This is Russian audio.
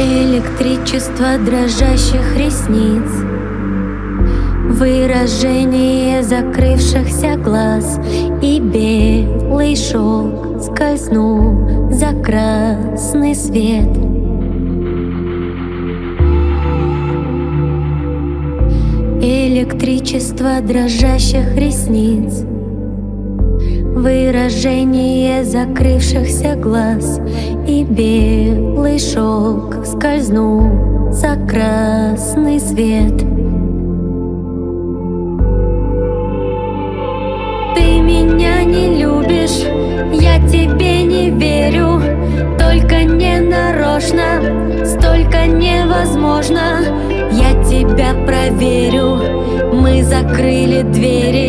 Электричество дрожащих ресниц. Выражение закрывшихся глаз. И белый шелк скользнул за красный свет. Электричество дрожащих ресниц. Выражение закрывшихся глаз. И белый скользнул за красный свет. Ты меня не любишь, я тебе не верю. Только не нарочно, столько невозможно. Я тебя проверю, мы закрыли двери